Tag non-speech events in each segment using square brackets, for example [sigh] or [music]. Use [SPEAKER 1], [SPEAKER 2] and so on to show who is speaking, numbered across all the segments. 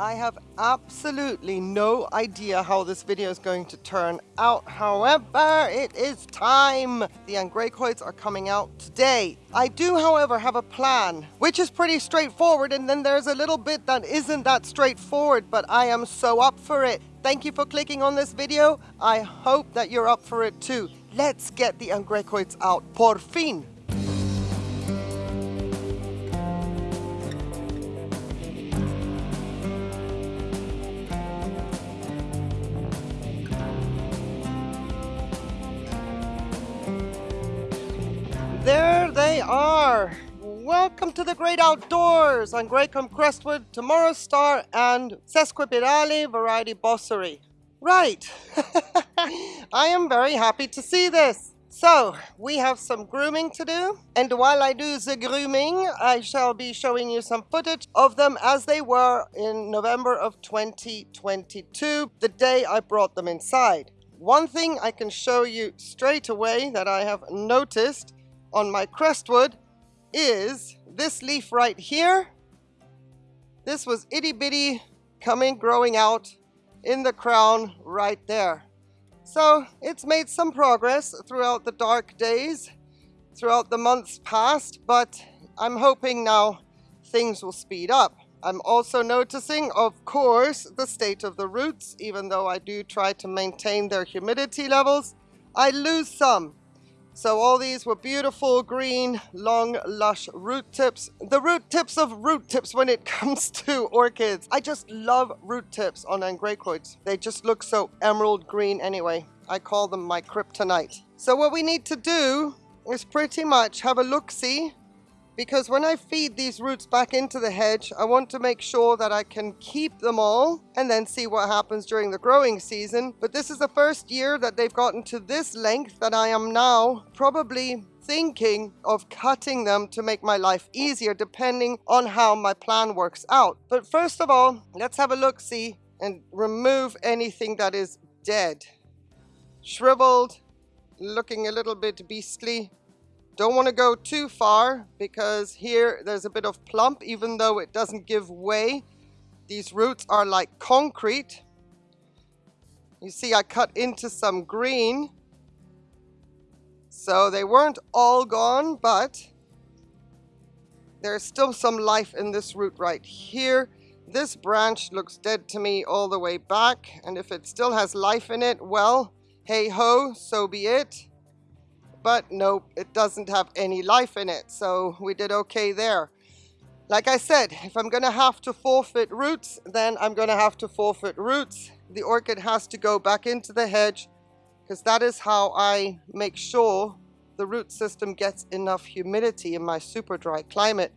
[SPEAKER 1] I have absolutely no idea how this video is going to turn out. However, it is time. The Angraecoids are coming out today. I do, however, have a plan, which is pretty straightforward. And then there's a little bit that isn't that straightforward, but I am so up for it. Thank you for clicking on this video. I hope that you're up for it too. Let's get the Angraecoids out. Por fin. Welcome to the great outdoors Angraecum Crestwood, Tomorrow Star, and Sesquipedale Variety Bosseri. Right. [laughs] I am very happy to see this. So, we have some grooming to do, and while I do the grooming, I shall be showing you some footage of them as they were in November of 2022, the day I brought them inside. One thing I can show you straight away that I have noticed on my crestwood is this leaf right here. This was itty bitty coming, growing out in the crown right there. So it's made some progress throughout the dark days, throughout the months past, but I'm hoping now things will speed up. I'm also noticing, of course, the state of the roots, even though I do try to maintain their humidity levels. I lose some so all these were beautiful green, long, lush root tips. The root tips of root tips when it [laughs] comes to orchids. I just love root tips on angraecoids. They just look so emerald green anyway. I call them my kryptonite. So what we need to do is pretty much have a look-see because when I feed these roots back into the hedge, I want to make sure that I can keep them all and then see what happens during the growing season. But this is the first year that they've gotten to this length that I am now probably thinking of cutting them to make my life easier depending on how my plan works out. But first of all, let's have a look-see and remove anything that is dead. Shriveled, looking a little bit beastly, don't want to go too far because here there's a bit of plump even though it doesn't give way. These roots are like concrete. You see I cut into some green. So they weren't all gone but there's still some life in this root right here. This branch looks dead to me all the way back and if it still has life in it, well, hey ho, so be it but nope, it doesn't have any life in it. So we did okay there. Like I said, if I'm going to have to forfeit roots, then I'm going to have to forfeit roots. The orchid has to go back into the hedge because that is how I make sure the root system gets enough humidity in my super dry climate.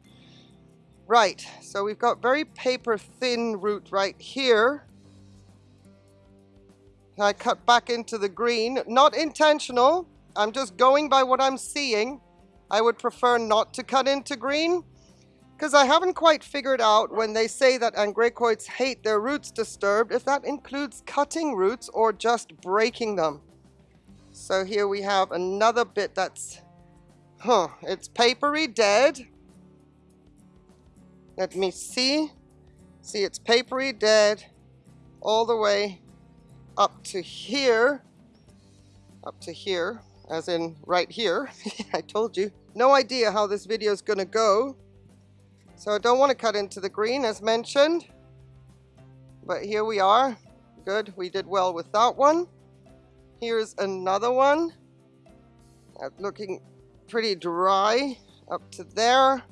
[SPEAKER 1] Right, so we've got very paper thin root right here. I cut back into the green, not intentional, I'm just going by what I'm seeing. I would prefer not to cut into green because I haven't quite figured out when they say that angraecoids hate their roots disturbed if that includes cutting roots or just breaking them. So here we have another bit that's, huh, it's papery dead. Let me see. See, it's papery dead all the way up to here, up to here as in right here. [laughs] I told you. No idea how this video is going to go. So I don't want to cut into the green as mentioned. But here we are. Good, we did well with that one. Here's another one. Looking pretty dry up to there.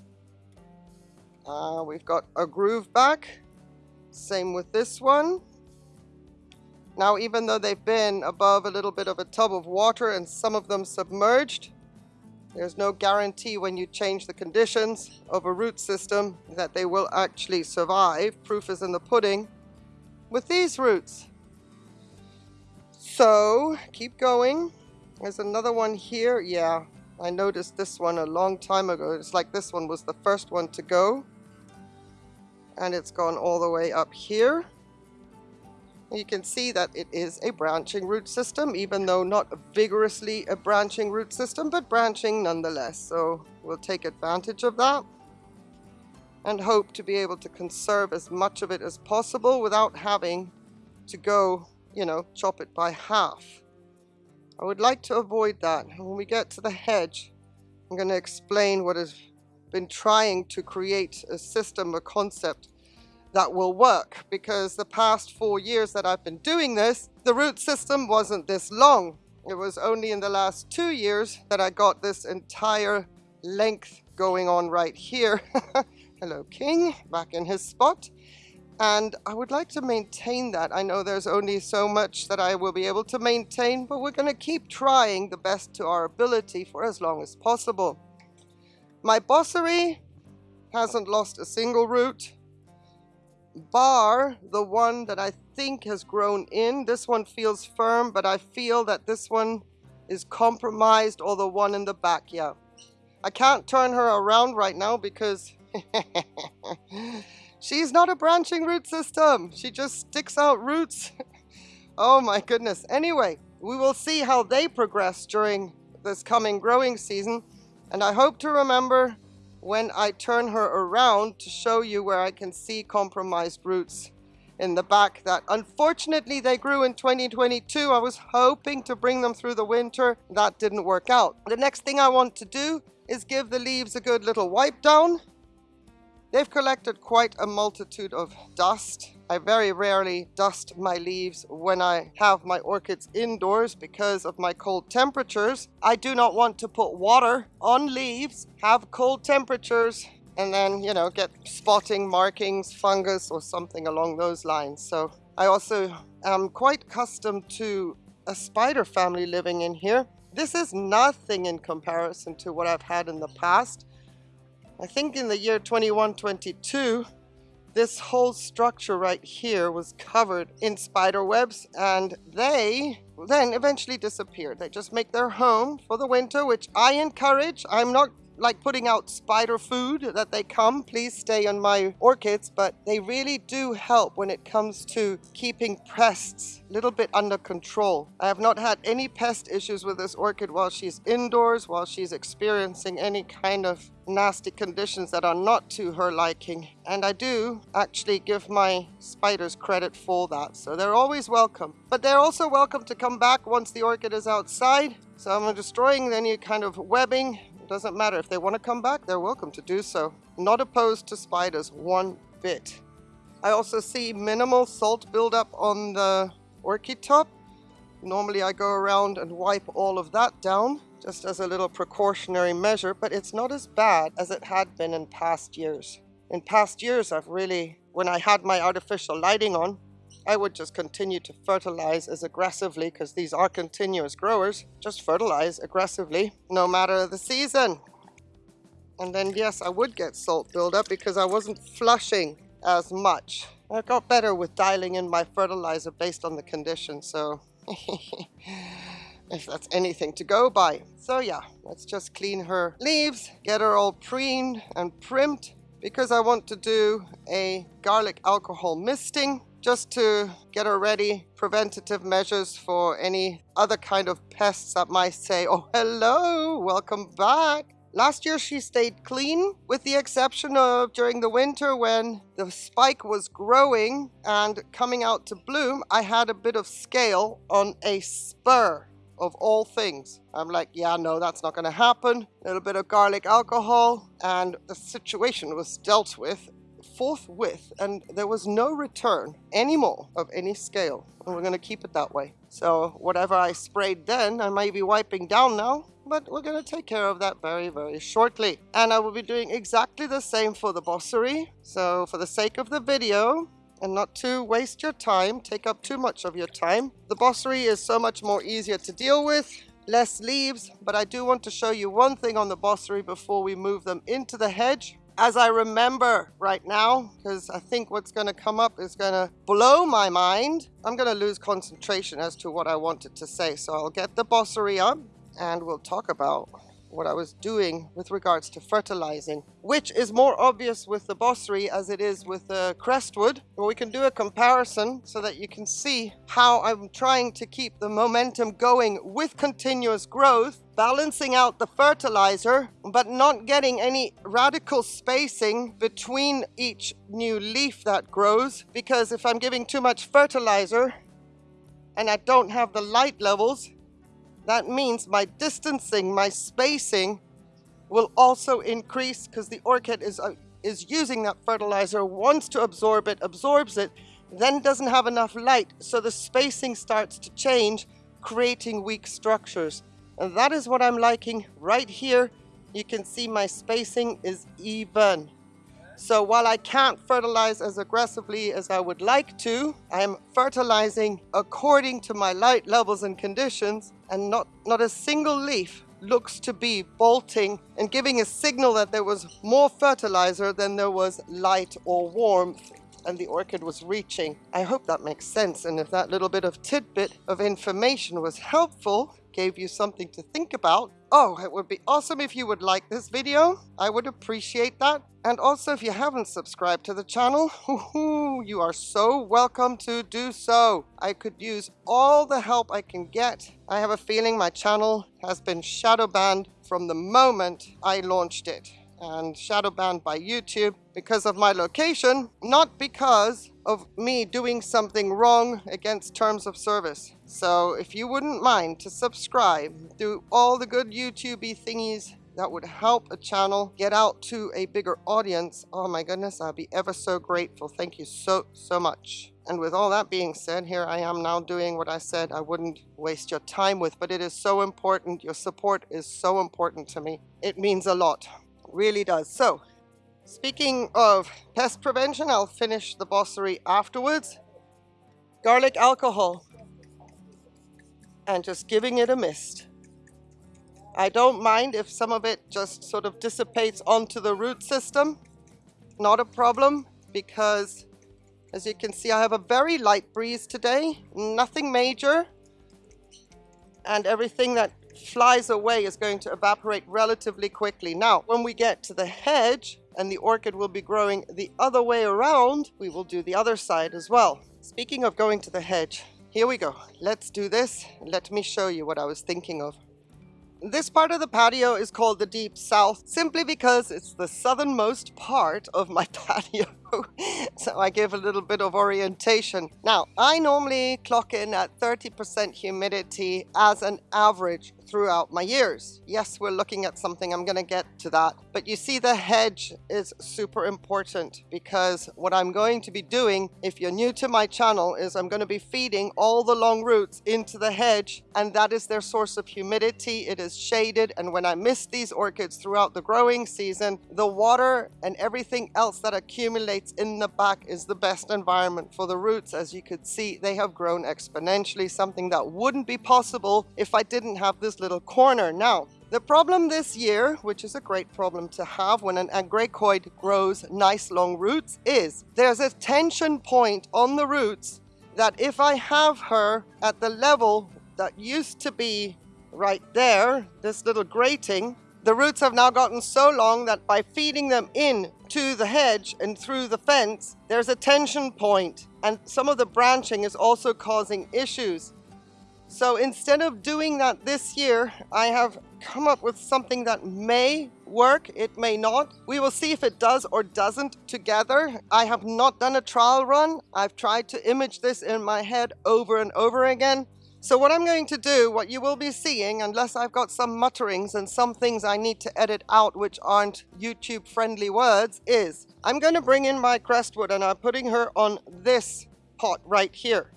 [SPEAKER 1] Uh, we've got a groove back. Same with this one. Now, even though they've been above a little bit of a tub of water and some of them submerged, there's no guarantee when you change the conditions of a root system that they will actually survive. Proof is in the pudding with these roots. So, keep going. There's another one here. Yeah, I noticed this one a long time ago. It's like this one was the first one to go. And it's gone all the way up here. You can see that it is a branching root system, even though not vigorously a branching root system, but branching nonetheless. So we'll take advantage of that. and hope to be able to conserve as much of it as possible without having to go, you know, chop it by half. I would like to avoid that. When we get to the hedge, I'm going to explain what has been trying to create a system, a concept that will work because the past four years that I've been doing this, the root system wasn't this long. It was only in the last two years that I got this entire length going on right here. [laughs] Hello, King, back in his spot. And I would like to maintain that. I know there's only so much that I will be able to maintain, but we're going to keep trying the best to our ability for as long as possible. My bosseri hasn't lost a single root bar the one that I think has grown in. This one feels firm, but I feel that this one is compromised or the one in the back, yeah. I can't turn her around right now because [laughs] she's not a branching root system. She just sticks out roots. [laughs] oh my goodness. Anyway, we will see how they progress during this coming growing season. And I hope to remember when I turn her around to show you where I can see compromised roots in the back that unfortunately they grew in 2022. I was hoping to bring them through the winter. That didn't work out. The next thing I want to do is give the leaves a good little wipe down. They've collected quite a multitude of dust. I very rarely dust my leaves when I have my orchids indoors because of my cold temperatures. I do not want to put water on leaves, have cold temperatures, and then, you know, get spotting, markings, fungus, or something along those lines. So I also am quite accustomed to a spider family living in here. This is nothing in comparison to what I've had in the past. I think in the year 2122, this whole structure right here was covered in spider webs and they then eventually disappeared. They just make their home for the winter, which I encourage. I'm not like putting out spider food that they come, please stay on my orchids, but they really do help when it comes to keeping pests a little bit under control. I have not had any pest issues with this orchid while she's indoors, while she's experiencing any kind of nasty conditions that are not to her liking. And I do actually give my spiders credit for that. So they're always welcome. But they're also welcome to come back once the orchid is outside. So I'm destroying any kind of webbing doesn't matter. If they want to come back, they're welcome to do so. Not opposed to spiders one bit. I also see minimal salt buildup on the orchid top. Normally I go around and wipe all of that down just as a little precautionary measure, but it's not as bad as it had been in past years. In past years, I've really, when I had my artificial lighting on, I would just continue to fertilize as aggressively because these are continuous growers. Just fertilize aggressively no matter the season. And then yes, I would get salt buildup because I wasn't flushing as much. I got better with dialing in my fertilizer based on the condition, so [laughs] if that's anything to go by. So yeah, let's just clean her leaves, get her all preened and primed because I want to do a garlic alcohol misting just to get her ready, preventative measures for any other kind of pests that might say, oh, hello, welcome back. Last year she stayed clean, with the exception of during the winter when the spike was growing and coming out to bloom, I had a bit of scale on a spur of all things. I'm like, yeah, no, that's not going to happen. A little bit of garlic alcohol, and the situation was dealt with forthwith and there was no return anymore of any scale. And we're going to keep it that way. So whatever I sprayed then I may be wiping down now but we're going to take care of that very very shortly. And I will be doing exactly the same for the bosseri. So for the sake of the video and not to waste your time, take up too much of your time. The bosseri is so much more easier to deal with, less leaves, but I do want to show you one thing on the bosseri before we move them into the hedge as I remember right now, because I think what's going to come up is going to blow my mind. I'm going to lose concentration as to what I wanted to say. So I'll get the bosseri up and we'll talk about what I was doing with regards to fertilizing, which is more obvious with the Bosseri as it is with the Crestwood. Well, we can do a comparison so that you can see how I'm trying to keep the momentum going with continuous growth, balancing out the fertilizer, but not getting any radical spacing between each new leaf that grows, because if I'm giving too much fertilizer and I don't have the light levels, that means my distancing, my spacing will also increase because the orchid is, uh, is using that fertilizer, wants to absorb it, absorbs it, then doesn't have enough light. So the spacing starts to change, creating weak structures. And that is what I'm liking right here. You can see my spacing is even. So while I can't fertilize as aggressively as I would like to, I'm fertilizing according to my light levels and conditions and not, not a single leaf looks to be bolting and giving a signal that there was more fertilizer than there was light or warmth and the orchid was reaching. I hope that makes sense and if that little bit of tidbit of information was helpful, gave you something to think about, oh, it would be awesome if you would like this video. I would appreciate that. And also, if you haven't subscribed to the channel, [laughs] you are so welcome to do so. I could use all the help I can get. I have a feeling my channel has been shadow banned from the moment I launched it and shadow banned by YouTube because of my location, not because of me doing something wrong against terms of service. So if you wouldn't mind to subscribe, do all the good YouTubey thingies that would help a channel get out to a bigger audience, oh my goodness, I'd be ever so grateful. Thank you so, so much. And with all that being said, here I am now doing what I said I wouldn't waste your time with, but it is so important. Your support is so important to me. It means a lot really does. So, speaking of pest prevention, I'll finish the Bosseri afterwards. Garlic alcohol. And just giving it a mist. I don't mind if some of it just sort of dissipates onto the root system. Not a problem because as you can see I have a very light breeze today. Nothing major. And everything that flies away is going to evaporate relatively quickly. Now, when we get to the hedge and the orchid will be growing the other way around, we will do the other side as well. Speaking of going to the hedge, here we go. Let's do this. Let me show you what I was thinking of. This part of the patio is called the Deep South simply because it's the southernmost part of my [laughs] patio. [laughs] so I give a little bit of orientation. Now, I normally clock in at 30% humidity as an average throughout my years. Yes, we're looking at something, I'm gonna get to that. But you see the hedge is super important because what I'm going to be doing, if you're new to my channel, is I'm gonna be feeding all the long roots into the hedge and that is their source of humidity. It is shaded and when I mist these orchids throughout the growing season, the water and everything else that accumulates in the back is the best environment for the roots. As you could see, they have grown exponentially, something that wouldn't be possible if I didn't have this little corner. Now, the problem this year, which is a great problem to have when an angraecoid grows nice long roots, is there's a tension point on the roots that if I have her at the level that used to be right there, this little grating, the roots have now gotten so long that by feeding them in to the hedge and through the fence, there's a tension point and some of the branching is also causing issues. So instead of doing that this year, I have come up with something that may work, it may not. We will see if it does or doesn't together. I have not done a trial run. I've tried to image this in my head over and over again. So what I'm going to do, what you will be seeing, unless I've got some mutterings and some things I need to edit out which aren't YouTube friendly words, is I'm going to bring in my crestwood and I'm putting her on this pot right here.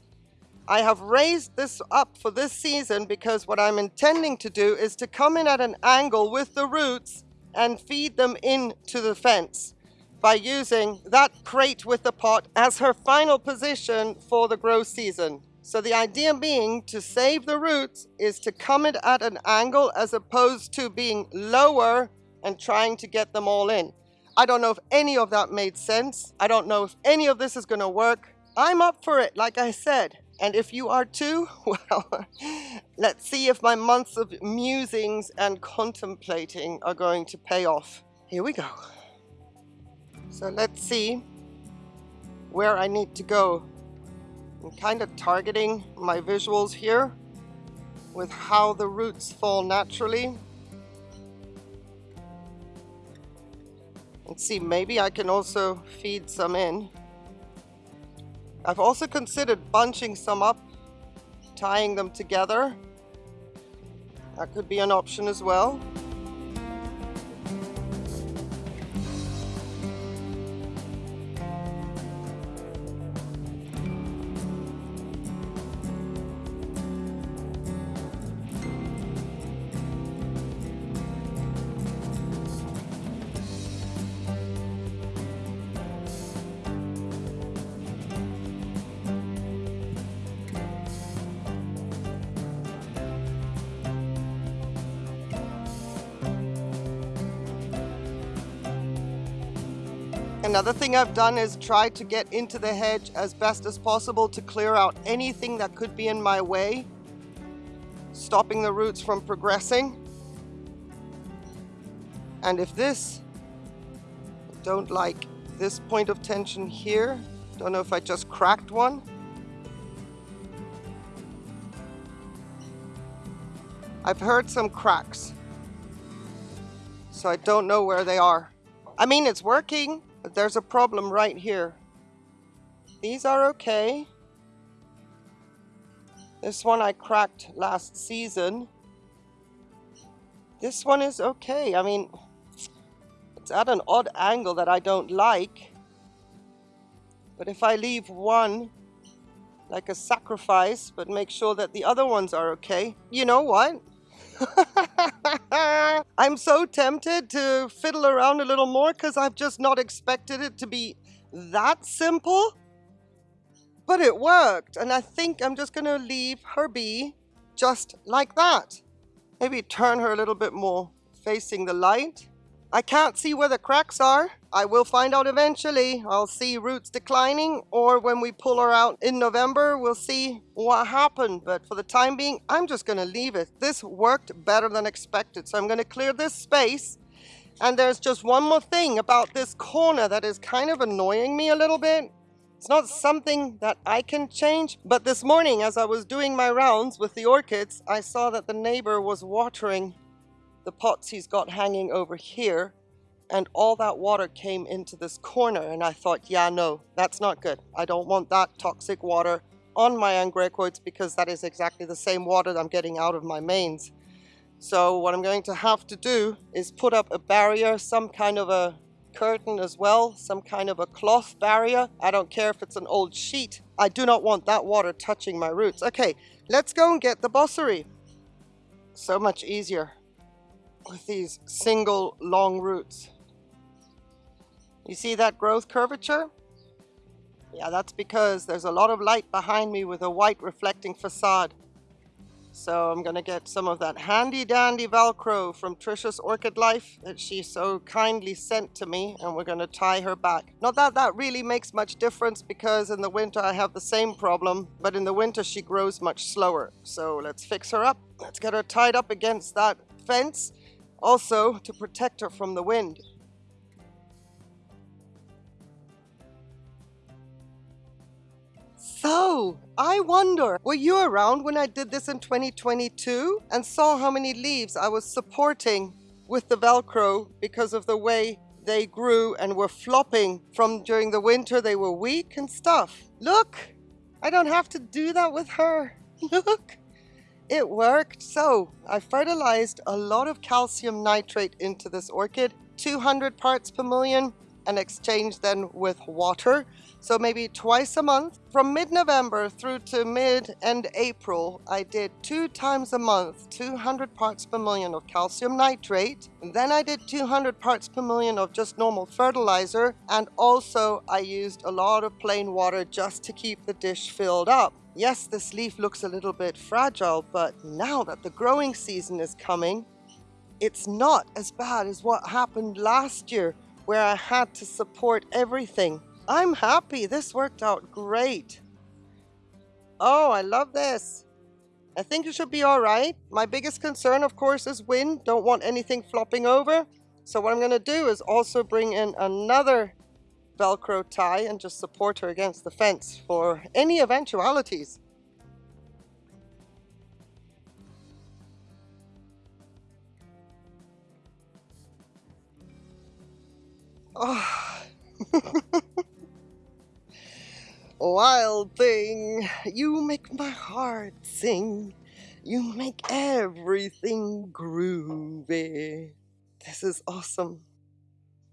[SPEAKER 1] I have raised this up for this season because what I'm intending to do is to come in at an angle with the roots and feed them into the fence by using that crate with the pot as her final position for the grow season. So the idea being to save the roots is to come it at an angle as opposed to being lower and trying to get them all in. I don't know if any of that made sense. I don't know if any of this is going to work. I'm up for it, like I said. And if you are too, [laughs] well, let's see if my months of musings and contemplating are going to pay off. Here we go. So let's see where I need to go. I'm kind of targeting my visuals here with how the roots fall naturally. And see, maybe I can also feed some in. I've also considered bunching some up, tying them together. That could be an option as well. Another thing I've done is try to get into the hedge as best as possible to clear out anything that could be in my way, stopping the roots from progressing. And if this, don't like this point of tension here, don't know if I just cracked one. I've heard some cracks, so I don't know where they are. I mean, it's working. But there's a problem right here. These are okay. This one I cracked last season. This one is okay. I mean, it's at an odd angle that I don't like. But if I leave one like a sacrifice, but make sure that the other ones are okay, you know what? [laughs] I'm so tempted to fiddle around a little more because I've just not expected it to be that simple. But it worked, and I think I'm just going to leave her be just like that. Maybe turn her a little bit more facing the light. I can't see where the cracks are. I will find out eventually. I'll see roots declining or when we pull her out in November, we'll see what happened. But for the time being, I'm just going to leave it. This worked better than expected. So I'm going to clear this space. And there's just one more thing about this corner that is kind of annoying me a little bit. It's not something that I can change, but this morning as I was doing my rounds with the orchids, I saw that the neighbor was watering the pots he's got hanging over here and all that water came into this corner and I thought, yeah, no, that's not good. I don't want that toxic water on my angraecoids because that is exactly the same water that I'm getting out of my mains. So what I'm going to have to do is put up a barrier, some kind of a curtain as well, some kind of a cloth barrier. I don't care if it's an old sheet. I do not want that water touching my roots. Okay, let's go and get the bosseri. So much easier with these single long roots. You see that growth curvature? Yeah, that's because there's a lot of light behind me with a white reflecting facade. So I'm going to get some of that handy dandy Velcro from Trisha's Orchid Life that she so kindly sent to me and we're going to tie her back. Not that that really makes much difference because in the winter I have the same problem, but in the winter she grows much slower. So let's fix her up. Let's get her tied up against that fence also to protect her from the wind. So, I wonder, were you around when I did this in 2022 and saw how many leaves I was supporting with the Velcro because of the way they grew and were flopping from during the winter, they were weak and stuff. Look, I don't have to do that with her. [laughs] Look. It worked. So I fertilized a lot of calcium nitrate into this orchid, 200 parts per million, and exchanged then with water. So maybe twice a month. From mid-November through to mid-end April, I did two times a month, 200 parts per million of calcium nitrate. And then I did 200 parts per million of just normal fertilizer. And also I used a lot of plain water just to keep the dish filled up. Yes, this leaf looks a little bit fragile, but now that the growing season is coming, it's not as bad as what happened last year where I had to support everything. I'm happy. This worked out great. Oh, I love this. I think it should be all right. My biggest concern, of course, is wind. Don't want anything flopping over. So what I'm going to do is also bring in another Velcro tie and just support her against the fence for any eventualities. Oh. [laughs] Wild thing, you make my heart sing. You make everything groovy. This is awesome.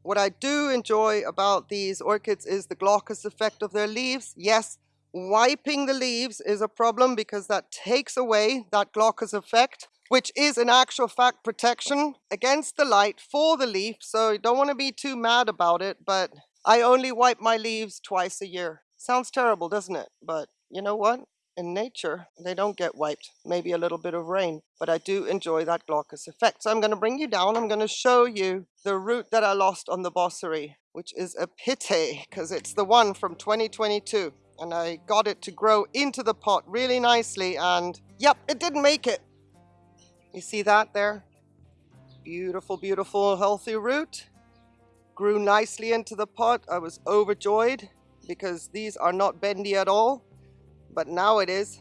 [SPEAKER 1] What I do enjoy about these orchids is the glaucous effect of their leaves. Yes, wiping the leaves is a problem because that takes away that glaucous effect, which is in actual fact protection against the light for the leaf. So you don't want to be too mad about it, but I only wipe my leaves twice a year. Sounds terrible, doesn't it? But you know what? In nature, they don't get wiped. Maybe a little bit of rain, but I do enjoy that glaucous effect. So I'm going to bring you down. I'm going to show you the root that I lost on the bosseri, which is a pity because it's the one from 2022. And I got it to grow into the pot really nicely. And yep, it didn't make it. You see that there? Beautiful, beautiful, healthy root. Grew nicely into the pot. I was overjoyed because these are not bendy at all, but now it is.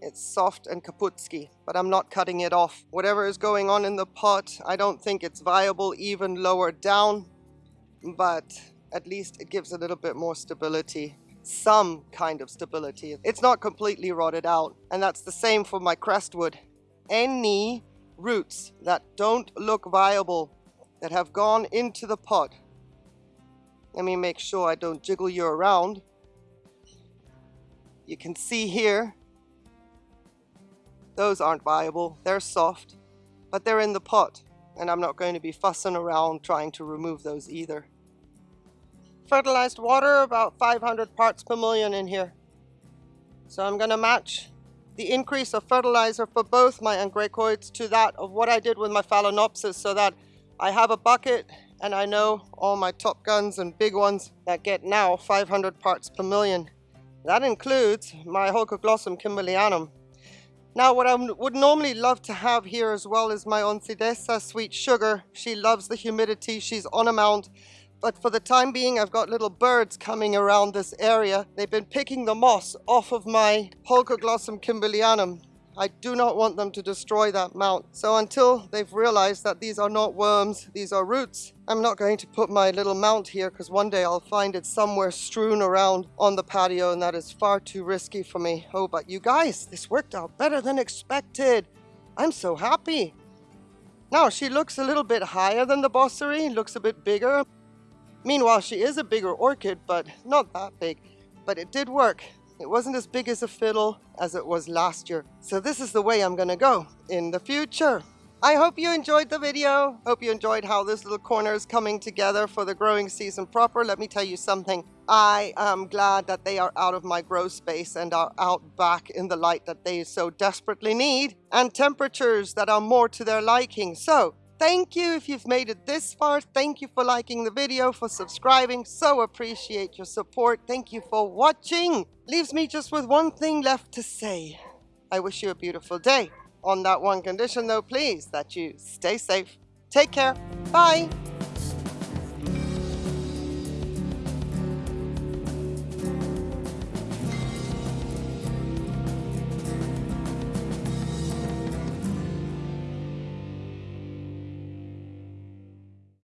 [SPEAKER 1] It's soft and kaputski, but I'm not cutting it off. Whatever is going on in the pot, I don't think it's viable even lower down, but at least it gives a little bit more stability some kind of stability. It's not completely rotted out. And that's the same for my crestwood. Any roots that don't look viable, that have gone into the pot, let me make sure I don't jiggle you around. You can see here, those aren't viable. They're soft, but they're in the pot. And I'm not going to be fussing around trying to remove those either. Fertilized water, about 500 parts per million in here. So I'm going to match the increase of fertilizer for both my angraecoids to that of what I did with my phalaenopsis so that I have a bucket and I know all my top guns and big ones that get now 500 parts per million. That includes my Holcoglossum kimballianum. Now what I would normally love to have here as well is my Oncidesa sweet sugar. She loves the humidity, she's on a mount. But for the time being, I've got little birds coming around this area. They've been picking the moss off of my Holcoglossum kimballianum. I do not want them to destroy that mount. So until they've realized that these are not worms, these are roots, I'm not going to put my little mount here because one day I'll find it somewhere strewn around on the patio and that is far too risky for me. Oh, but you guys, this worked out better than expected. I'm so happy. Now, she looks a little bit higher than the Bosseri, looks a bit bigger. Meanwhile, she is a bigger orchid, but not that big. But it did work. It wasn't as big as a fiddle as it was last year. So this is the way I'm gonna go in the future. I hope you enjoyed the video. Hope you enjoyed how this little corner is coming together for the growing season proper. Let me tell you something. I am glad that they are out of my grow space and are out back in the light that they so desperately need and temperatures that are more to their liking. So Thank you if you've made it this far. Thank you for liking the video, for subscribing. So appreciate your support. Thank you for watching. Leaves me just with one thing left to say. I wish you a beautiful day. On that one condition though, please, that you stay safe. Take care. Bye.